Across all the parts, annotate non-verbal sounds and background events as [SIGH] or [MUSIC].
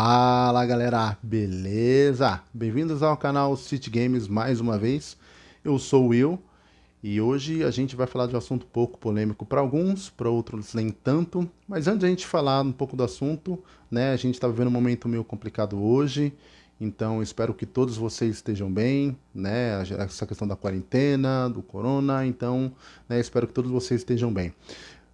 Fala galera, beleza? Bem-vindos ao canal City Games mais uma vez. Eu sou o Will e hoje a gente vai falar de um assunto pouco polêmico para alguns, para outros nem tanto. Mas antes de a gente falar um pouco do assunto, né, a gente está vivendo um momento meio complicado hoje, então espero que todos vocês estejam bem, né, essa questão da quarentena, do corona, então né, espero que todos vocês estejam bem.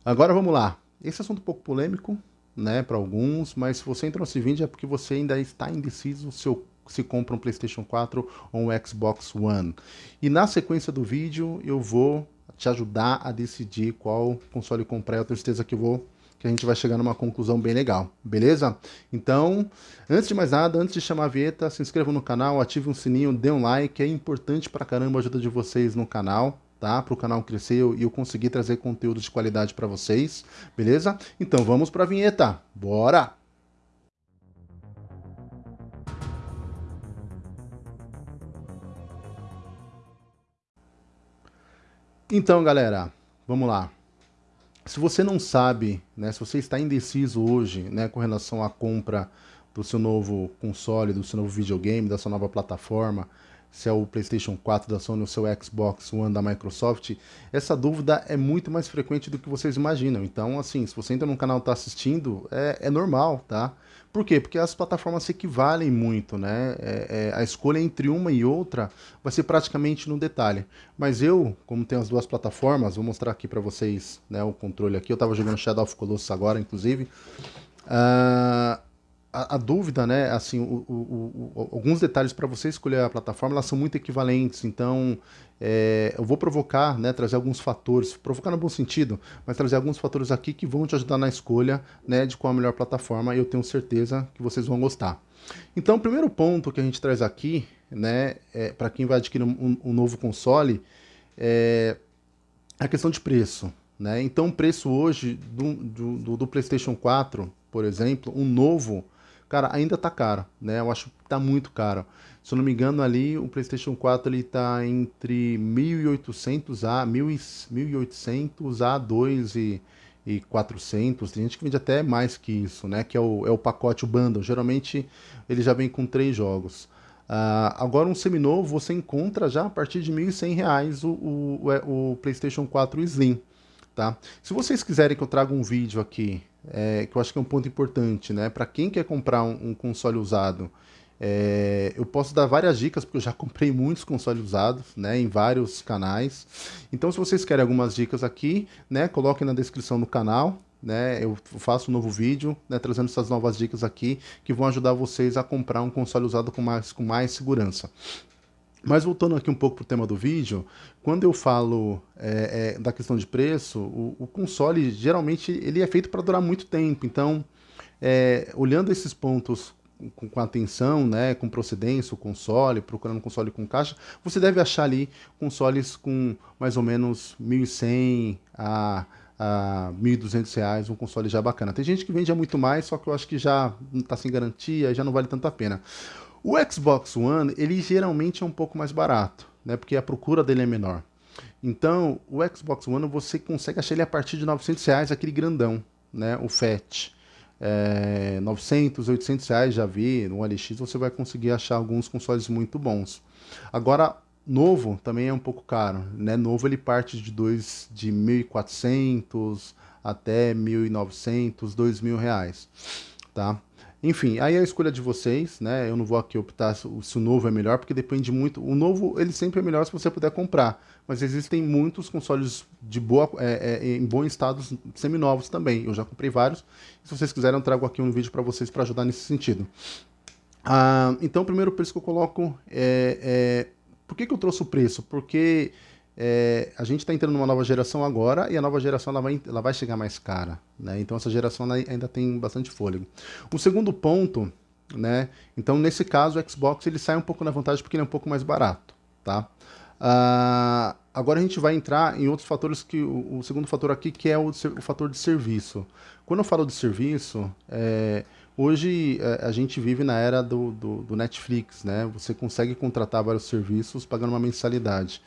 Agora vamos lá, esse assunto um pouco polêmico, né, para alguns, mas se você entra nesse vídeo é porque você ainda está indeciso se, eu, se compra um PlayStation 4 ou um Xbox One. E na sequência do vídeo eu vou te ajudar a decidir qual console comprar. Eu tenho certeza que vou que a gente vai chegar numa conclusão bem legal, beleza? Então, antes de mais nada, antes de chamar a vinheta, se inscreva no canal, ative um sininho, dê um like, é importante pra caramba a ajuda de vocês no canal, tá? Para o canal crescer e eu conseguir trazer conteúdo de qualidade para vocês, beleza? Então vamos para a vinheta, bora! Então, galera, vamos lá. Se você não sabe, né, se você está indeciso hoje, né, com relação à compra do seu novo console, do seu novo videogame, da sua nova plataforma, se é o PlayStation 4 da Sony ou se é o Xbox One da Microsoft, essa dúvida é muito mais frequente do que vocês imaginam. Então, assim, se você entra no canal e está assistindo, é, é, normal, tá? Por quê? Porque as plataformas se equivalem muito, né? É, é, a escolha entre uma e outra vai ser praticamente no detalhe. Mas eu, como tenho as duas plataformas, vou mostrar aqui para vocês né, o controle aqui. Eu estava jogando Shadow of Colossus agora, inclusive. Uh, a, dúvida, né, assim, o, o, o, alguns detalhes para você escolher a plataforma, elas são muito equivalentes, então é, eu vou provocar, né, trazer alguns fatores, provocar no bom sentido, mas trazer alguns fatores aqui que vão te ajudar na escolha, né, de qual a melhor plataforma, e eu tenho certeza que vocês vão gostar. Então, o primeiro ponto que a gente traz aqui, né, é, para quem vai adquirir um, um novo console, é a questão de preço, né, então o preço hoje do, do, do PlayStation 4, por exemplo, um novo, Cara, ainda tá caro, né? Eu acho que tá muito caro. Se eu não me engano, ali o PlayStation 4 ele tá entre 1.800 a 1.800 a 2 e, e 400. Tem gente que vende até mais que isso, né? Que é o, é o pacote, o bundle. Geralmente ele já vem com três jogos. Uh, agora um seminovo você encontra já a partir de R$ 1.100 o, o, o, é, PlayStation 4 Slim. Tá? Se vocês quiserem que eu traga um vídeo aqui é, que eu acho que é um ponto importante, né? Para quem quer comprar um, um console usado, é, eu posso dar várias dicas, porque eu já [LAUGHS] comprei muitos consoles usados, né, em vários canais. Então, se vocês querem algumas dicas aqui, né, coloquem na descrição do canal, né, eu faço um novo vídeo, né, trazendo essas novas dicas aqui, que vão ajudar vocês a comprar um console usado com mais, com mais segurança. Mas voltando aqui um pouco para o tema do vídeo, quando eu falo é, é, da questão de preço, o, o, console geralmente ele é feito para durar muito tempo. Então, é, olhando esses pontos com, com, atenção, né, com procedência, o console, procurando um console com caixa, você deve achar ali consoles com mais ou menos 1.100 a a R$ 1.200, um console já bacana. Tem gente que vende a muito mais, só que eu acho que já está sem garantia, já não vale tanto a pena. O Xbox One, ele geralmente é um pouco mais barato, né? Porque a procura dele é menor. Então, o Xbox One você consegue achar ele a partir de 900 reais, aquele grandão, né? O Fat. É, 900, 800 reais já vi, no LX você vai conseguir achar alguns consoles muito bons. Agora, novo também é um pouco caro, né? Novo ele parte de dois de 1.400 até 1.900, 2.000 reais, tá? Enfim, aí é a escolha de vocês, né? Eu não vou aqui optar se o novo é melhor, porque depende muito. O novo, ele sempre é melhor se você puder comprar. Mas existem muitos consoles de boa, é, é, em bom estado seminovos também. Eu já comprei vários. Se vocês quiserem, eu trago aqui um vídeo para vocês para ajudar nesse sentido. Ah, então, o primeiro preço que eu coloco é, é... Por que, que eu trouxe o preço? Porque é, a gente está entrando numa nova geração agora e a nova geração ela vai, ela vai chegar mais cara. Né? Então essa geração ainda tem bastante fôlego. O segundo ponto, né? então nesse caso o Xbox ele sai um pouco na vantagem porque ele é um pouco mais barato. Tá? Uh, agora a gente vai entrar em outros fatores, que o, o segundo fator aqui que é o, o, fator de serviço. Quando eu falo de serviço, é, hoje é, a gente vive na era do, do, do Netflix, né? Você consegue contratar vários serviços pagando uma mensalidade.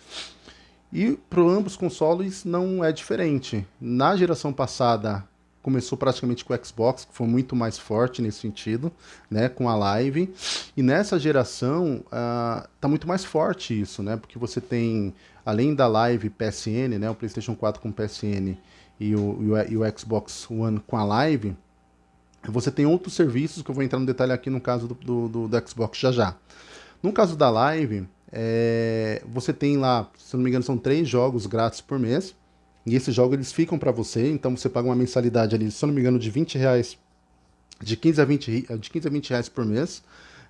E para ambos consoles não é diferente. Na geração passada, começou praticamente com o Xbox, que foi muito mais forte nesse sentido, né, com a Live. E nessa geração uh, tá muito mais forte isso, né, porque você tem, além da Live PSN, né, o PlayStation 4 com PSN e o, e o, e o Xbox One com a Live, você tem outros serviços que eu vou entrar no detalhe aqui no caso do, do, do, do Xbox já já. No caso da Live, é, você tem lá, se não me engano, são três jogos grátis por mês. E esses jogos eles ficam para você, então você paga uma mensalidade ali, se não me engano, de 20 reais, de 15 a 20, de 15 a 20 reais por mês.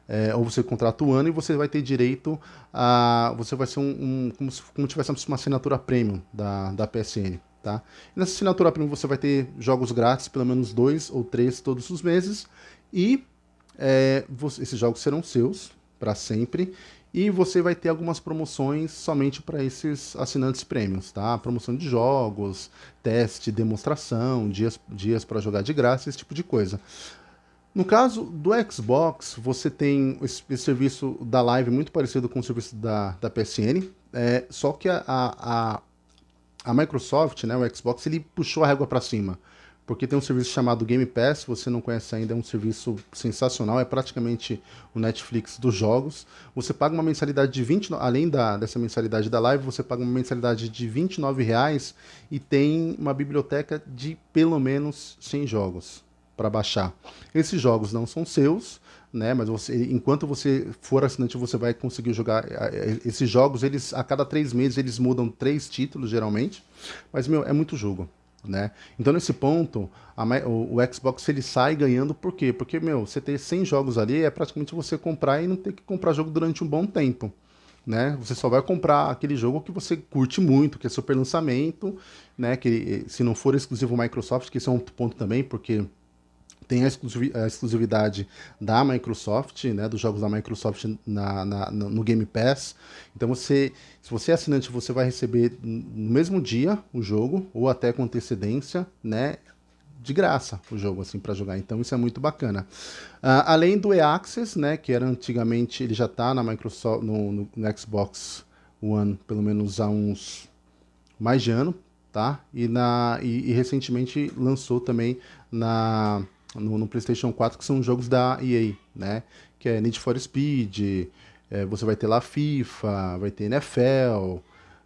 É, ou você contrata o ano e você vai ter direito a. Você vai ser um. um como se como tivesse uma assinatura premium da, da PSN. Tá? E nessa assinatura premium você vai ter jogos grátis, pelo menos dois ou três todos os meses. E é, você, esses jogos serão seus para sempre. E você vai ter algumas promoções somente para esses assinantes prêmios, tá? Promoção de jogos, teste, demonstração, dias, dias para jogar de graça, esse tipo de coisa. No caso do Xbox, você tem esse, esse, serviço da Live muito parecido com o serviço da, da PSN, é, só que a, a, a Microsoft, né, o Xbox, ele puxou a régua para cima porque tem um serviço chamado Game Pass, se você não conhece ainda, é um serviço sensacional, é praticamente o Netflix dos jogos. Você paga uma mensalidade de 20, além da, dessa mensalidade da live, você paga uma mensalidade de 29 reais e tem uma biblioteca de pelo menos 100 jogos para baixar. Esses jogos não são seus, né? Mas você, enquanto você for assinante, você vai conseguir jogar esses jogos. Eles a cada três meses eles mudam três títulos geralmente, mas meu é muito jogo né? Então nesse ponto, a, o, o, Xbox ele sai ganhando por quê? Porque, meu, você ter 100 jogos ali é praticamente você comprar e não ter que comprar jogo durante um bom tempo. Né? Você só vai comprar aquele jogo que você curte muito, que é super lançamento, né? Que se não for exclusivo Microsoft, que esse é um ponto também, porque tem a exclusividade da Microsoft, né, dos jogos da Microsoft na, na, no Game Pass. Então você, se você é assinante, você vai receber no mesmo dia o jogo, ou até com antecedência, né, de graça o jogo assim para jogar. Então isso é muito bacana. Uh, além do E-Access, né, que era antigamente, ele já está na Microsoft, no, no, no Xbox One, pelo menos há uns mais de ano, tá? E, na, e, e recentemente lançou também na no, no, PlayStation 4, que são jogos da EA, né? Que é Need for Speed, é, você vai ter lá FIFA, vai ter NFL,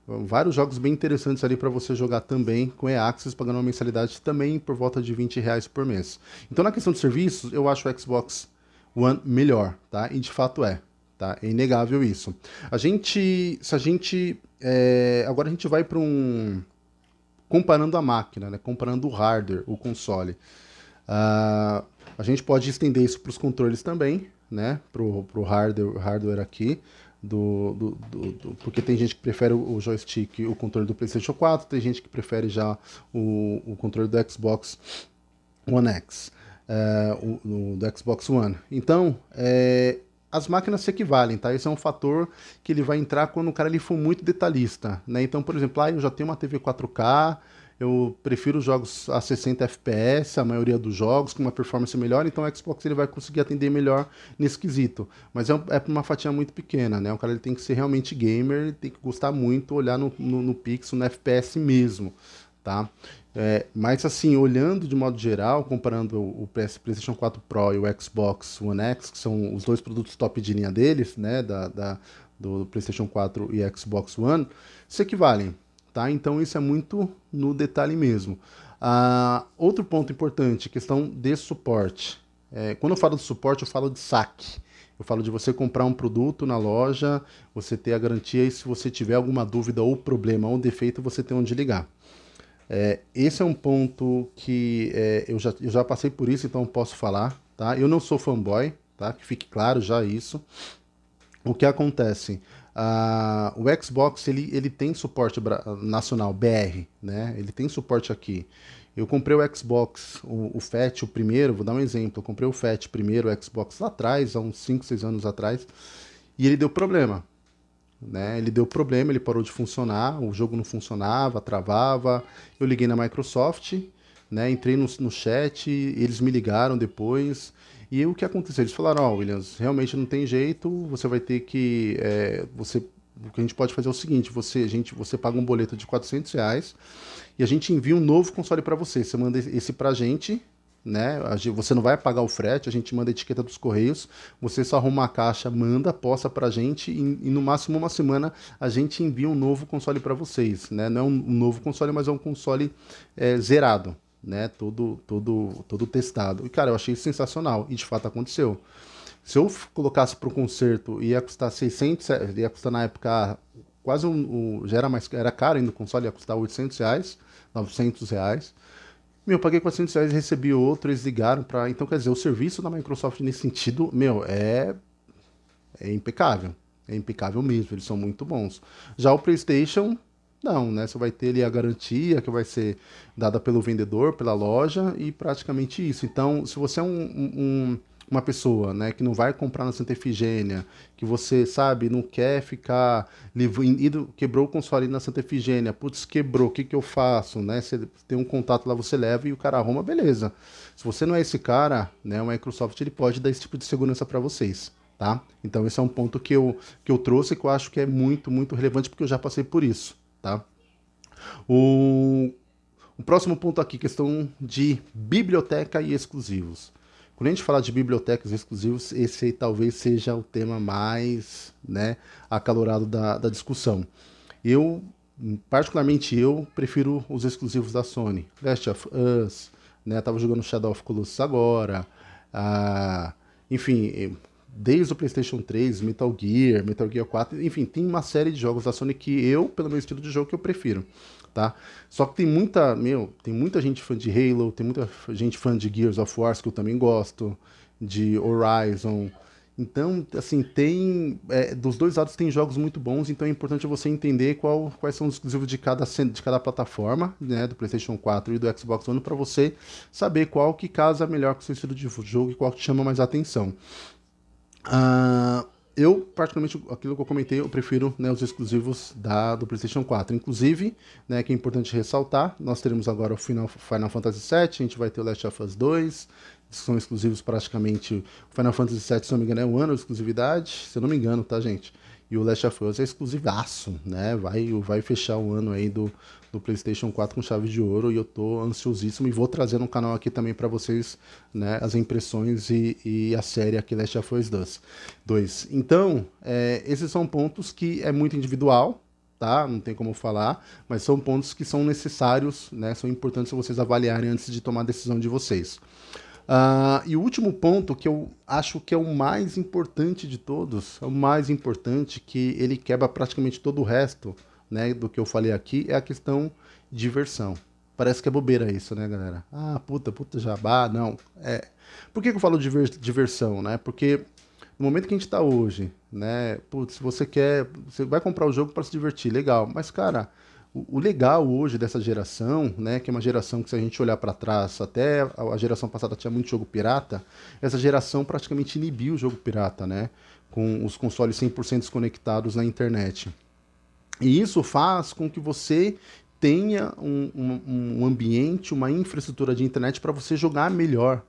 vários jogos bem interessantes ali para você jogar também com e-Access, pagando uma mensalidade também por volta de 20 reais por mês. Então, na questão de serviços, eu acho o Xbox One melhor, tá? E de fato é, tá? É inegável isso. A gente, se a gente, é, agora a gente vai para um comparando a máquina, né? Comparando o hardware, o console. Uh, a gente pode estender isso para os controles também, né? Para o hardware, hardware aqui. Do, do, do, do, porque tem gente que prefere o joystick, o controle do PlayStation 4, tem gente que prefere já o, o controle do Xbox One X, é, o, do Xbox One. Então, é, as máquinas se equivalem, tá? Esse é um fator que ele vai entrar quando o cara ele for muito detalhista, né? Então, por exemplo, ah, eu já tenho uma TV 4K, eu prefiro jogos a 60 FPS, a maioria dos jogos, com uma performance melhor, então o Xbox ele vai conseguir atender melhor nesse quesito. Mas é, é uma fatia muito pequena, né? O cara ele tem que ser realmente gamer, tem que gostar muito, olhar no, no, no pixel, no FPS mesmo, tá? É, mas assim, olhando de modo geral, comparando o, PS, PlayStation 4 Pro e o Xbox One X, que são os dois produtos top de linha deles, né, da, da do PlayStation 4 e Xbox One, se equivalem tá? Então isso é muito no detalhe mesmo. Ah, outro ponto importante, questão de suporte. É, quando eu falo de suporte, eu falo de saque. Eu falo de você comprar um produto na loja, você ter a garantia e se você tiver alguma dúvida ou problema ou defeito, você tem onde ligar. É, esse é um ponto que é, eu, já, eu já passei por isso, então posso falar. Tá? Eu não sou fanboy, tá? que fique claro já isso. O que acontece? Uh, o Xbox ele, ele tem suporte nacional BR, né? Ele tem suporte aqui. Eu comprei o Xbox, o, o FAT, o primeiro, vou dar um exemplo. Eu comprei o FAT primeiro, o Xbox lá atrás, há uns 5, 6 anos atrás, e ele deu problema. Né? Ele deu problema, ele parou de funcionar, o jogo não funcionava, travava. Eu liguei na Microsoft, né? entrei no, no chat, eles me ligaram depois e o que aconteceu? Eles falaram, ó, oh, Williams, realmente não tem jeito, você vai ter que... É, você o que a gente pode fazer é o seguinte, você, a gente, você paga um boleto de 400 reais e a gente envia um novo console para você. Você manda esse pra gente, né? Você não vai pagar o frete, a gente manda a etiqueta dos correios, você só arruma a caixa, manda, posta pra gente e, e no máximo uma semana a gente envia um novo console para vocês, né? Não é um, novo console, mas é um console é, zerado, né? Todo, todo, todo testado. E cara, eu achei sensacional e de fato aconteceu. Se eu colocasse para o conserto ia custar 600, ia custar na época quase um, um, já era mais era caro ainda o console, ia custar 800 reais, 900 reais. Meu, eu paguei 400 reais recebi outro, eles ligaram para. Então, quer dizer, o serviço da Microsoft nesse sentido, meu, é. É impecável. É impecável mesmo, eles são muito bons. Já o PlayStation, não, né? Você vai ter ali a garantia que vai ser dada pelo vendedor, pela loja e praticamente isso. Então, se você é um, um, uma pessoa, né, que não vai comprar na Santa Efigênia, que você, sabe, não quer ficar quebrou o console na Santa Efigênia, putz, quebrou, o que que eu faço, né? Você tem um contato lá, você leva e o cara arruma, beleza. Se você não é esse cara, né, o Microsoft ele pode dar esse tipo de segurança para vocês, tá? Então esse é um ponto que eu que eu trouxe que eu acho que é muito, muito relevante porque eu já passei por isso, tá? O o próximo ponto aqui, questão de biblioteca e exclusivos. Quando a gente fala de bibliotecas exclusivas, esse talvez seja o tema mais né, acalorado da, da discussão. Eu, particularmente eu, prefiro os exclusivos da Sony. Last of Us, né, tava jogando Shadow of Colossus agora, ah, enfim, desde o PlayStation 3, Metal Gear, Metal Gear 4, enfim, tem uma série de jogos da Sony que eu, pelo meu estilo de jogo, que eu prefiro tá? Só que tem muita, meu, tem muita gente fã de Halo, tem muita gente fã de Gears of War, que eu também gosto, de Horizon. Então, assim, tem. É, dos dois lados tem jogos muito bons, então é importante você entender qual, quais são os exclusivos de cada, de cada plataforma, né? Do PlayStation 4 e do Xbox One, para você saber qual que casa melhor com o seu estilo de jogo e qual que chama mais atenção. Uh, eu, particularmente, aquilo que eu comentei, eu prefiro né, os exclusivos da, do PlayStation 4. Inclusive, né, que é importante ressaltar, nós teremos agora o Final, Final Fantasy VII, a gente vai ter o Last of Us 2, são exclusivos praticamente. O Final Fantasy VII, se não me engano, é um ano de exclusividade, se eu não me engano, tá, gente? E o Last of Us é exclusivaço, né? Vai, vai fechar o ano aí do, do PlayStation 4 com chave de ouro e eu tô ansiosíssimo e vou trazer no canal aqui também para vocês, né, as impressões e, e, a série aqui Last of Us 2. Então, é, esses são pontos que é muito individual, tá? Não tem como falar, mas são pontos que são necessários, né? São importantes vocês avaliarem antes de tomar a decisão de vocês. Uh, e o último ponto que eu acho que é o mais importante de todos, é o mais importante, que ele quebra praticamente todo o resto né, do que eu falei aqui, é a questão diversão. Parece que é bobeira isso, né, galera? Ah, puta, puta jabá, não. É. Por que, eu falo de diversão, né? Porque no momento que a gente está hoje, né, putz, se você quer, você vai comprar o jogo para se divertir, legal. Mas, cara, o, legal hoje dessa geração, né, que é uma geração que se a gente olhar para trás, até a geração passada tinha muito jogo pirata, essa geração praticamente inibiu o jogo pirata, né, com os consoles 100% desconectados na internet. E isso faz com que você tenha um, um, um ambiente, uma infraestrutura de internet para você jogar melhor,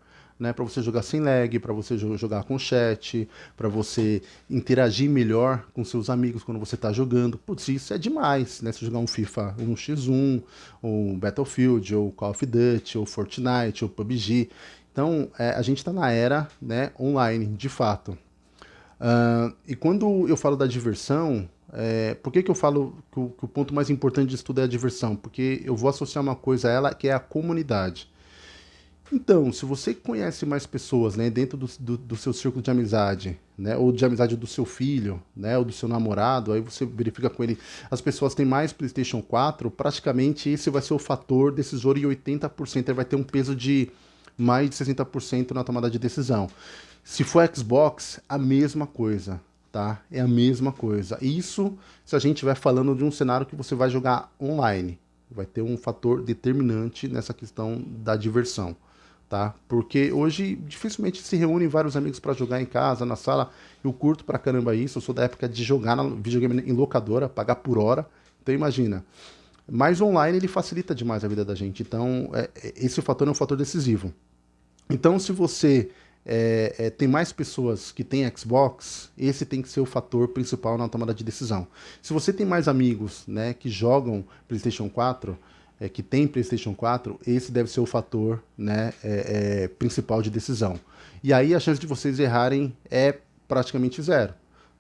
né, para você jogar sem lag, para você jogar com chat, para você interagir melhor com seus amigos quando você está jogando. Putz, isso é demais, né? Se jogar um FIFA 1x1, ou Battlefield, ou Call of Duty, ou Fortnite, ou PUBG. Então, é, a gente está na era né, online, de fato. Uh, e quando eu falo da diversão, é, por que, que eu falo que o, que o ponto mais importante de tudo é a diversão? Porque eu vou associar uma coisa a ela que é a comunidade. Então, se você conhece mais pessoas, né, dentro do, do, do, seu círculo de amizade, né, ou de amizade do seu filho, né, ou do seu namorado, aí você verifica com ele, as pessoas têm mais PlayStation 4, praticamente esse vai ser o fator decisor e 80% ele vai ter um peso de mais de 60% na tomada de decisão. Se for Xbox, a mesma coisa, tá? É a mesma coisa. Isso se a gente estiver falando de um cenário que você vai jogar online, vai ter um fator determinante nessa questão da diversão tá? Porque hoje dificilmente se reúnem vários amigos para jogar em casa, na sala. Eu curto pra caramba isso, eu sou da época de jogar na videogame em locadora, pagar por hora. Então imagina. Mas online ele facilita demais a vida da gente. Então, é, esse fator é um fator decisivo. Então, se você é, é, tem mais pessoas que têm Xbox, esse tem que ser o fator principal na tomada de decisão. Se você tem mais amigos né, que jogam PlayStation 4, é, que tem PlayStation 4, esse deve ser o fator né, é, é, principal de decisão. E aí a chance de vocês errarem é praticamente zero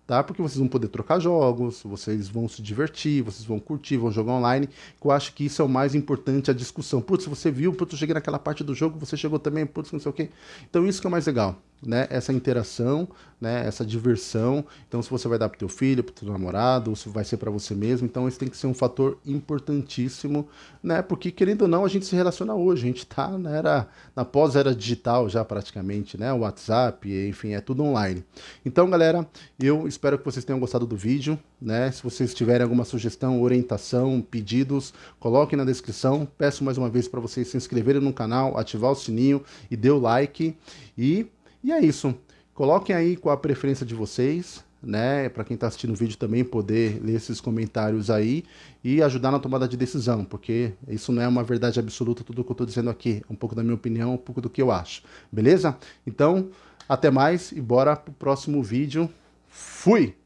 tá? Porque vocês vão poder trocar jogos, vocês vão se divertir, vocês vão curtir, vão jogar online, eu acho que isso é o mais importante, a discussão. Putz, você viu, putz, eu cheguei naquela parte do jogo, você chegou também, putz, não sei o quê. Então isso que é o mais legal, né? Essa interação, né? Essa diversão. Então se você vai dar pro teu filho, pro teu namorado, ou se vai ser para você mesmo, então isso tem que ser um fator importantíssimo, né? Porque querendo ou não, a gente se relaciona hoje, a gente tá na era, na pós-era digital já praticamente, né? O WhatsApp, enfim, é tudo online. Então, galera, eu espero que vocês tenham gostado do vídeo, né? Se vocês tiverem alguma sugestão, orientação, pedidos, coloquem na descrição. Peço mais uma vez para vocês se inscreverem no canal, ativar o sininho e dê o like. E, e é isso. Coloquem aí qual a preferência de vocês, né? Para quem está assistindo o vídeo também poder ler esses comentários aí e ajudar na tomada de decisão, porque isso não é uma verdade absoluta tudo que eu estou dizendo aqui, um pouco da minha opinião, um pouco do que eu acho, beleza? Então, até mais e bora pro próximo vídeo. Fui!